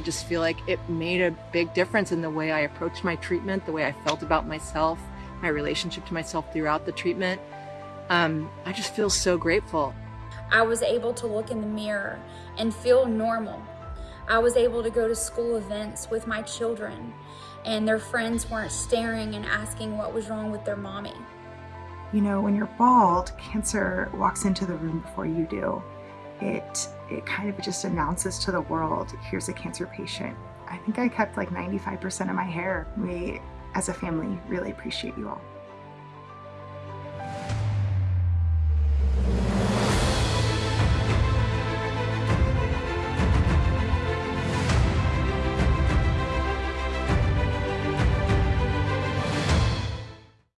just feel like it made a big difference in the way I approached my treatment, the way I felt about myself, my relationship to myself throughout the treatment. Um, I just feel so grateful. I was able to look in the mirror and feel normal. I was able to go to school events with my children and their friends weren't staring and asking what was wrong with their mommy. You know, when you're bald, cancer walks into the room before you do. It, it kind of just announces to the world, here's a cancer patient. I think I kept like 95% of my hair. We, as a family, really appreciate you all.